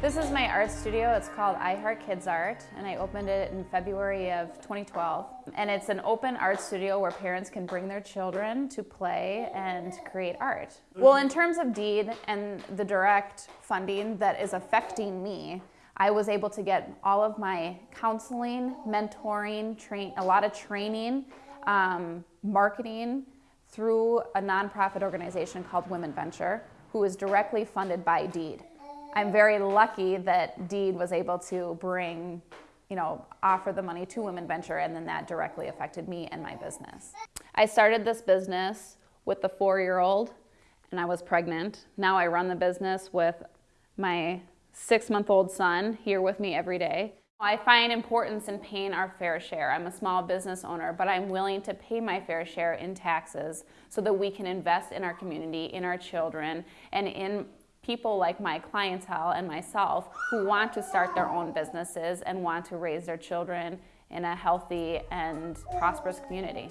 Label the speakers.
Speaker 1: This is my art studio. It's called I Heart Kids Art, and I opened it in February of 2012. And it's an open art studio where parents can bring their children to play and create art. Well, in terms of deed and the direct funding that is affecting me, I was able to get all of my counseling, mentoring, train, a lot of training, um, marketing through a nonprofit organization called Women Venture, who is directly funded by Deed. I'm very lucky that Deed was able to bring, you know, offer the money to Women Venture and then that directly affected me and my business. I started this business with the four-year-old and I was pregnant. Now I run the business with my six-month-old son here with me every day. I find importance in paying our fair share. I'm a small business owner, but I'm willing to pay my fair share in taxes so that we can invest in our community, in our children, and in people like my clientele and myself who want to start their own businesses and want to raise their children in a healthy and prosperous community.